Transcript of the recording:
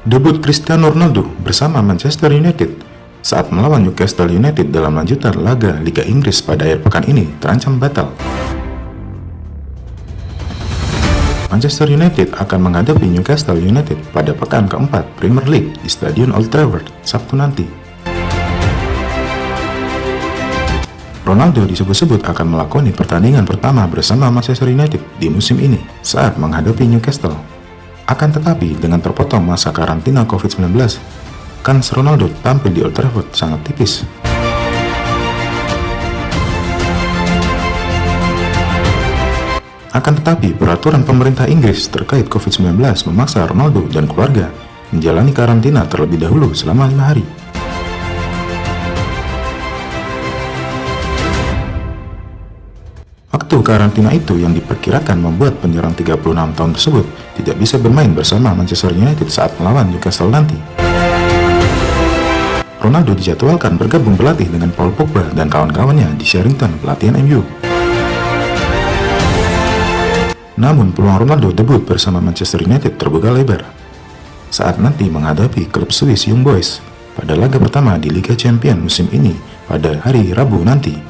Debut Cristiano Ronaldo bersama Manchester United saat melawan Newcastle United dalam lanjutan laga Liga Inggris pada akhir pekan ini terancam batal. Manchester United akan menghadapi Newcastle United pada pekan keempat Premier League di Stadion Old Trafford Sabtu nanti. Ronaldo disebut-sebut akan melakoni pertandingan pertama bersama Manchester United di musim ini saat menghadapi Newcastle. Akan tetapi, dengan terpotong masa karantina COVID-19, kans Ronaldo tampil di Old Trafford sangat tipis. Akan tetapi, peraturan pemerintah Inggris terkait COVID-19 memaksa Ronaldo dan keluarga menjalani karantina terlebih dahulu selama lima hari. Waktu karantina itu yang diperkirakan membuat penyerang 36 tahun tersebut tidak bisa bermain bersama Manchester United saat melawan Newcastle nanti. Ronaldo dijadwalkan bergabung berlatih dengan Paul Pogba dan kawan-kawannya di Sherrington, pelatihan MU. Namun peluang Ronaldo debut bersama Manchester United terbuka lebar saat nanti menghadapi klub Swiss Young Boys pada laga pertama di Liga Champions musim ini pada hari Rabu nanti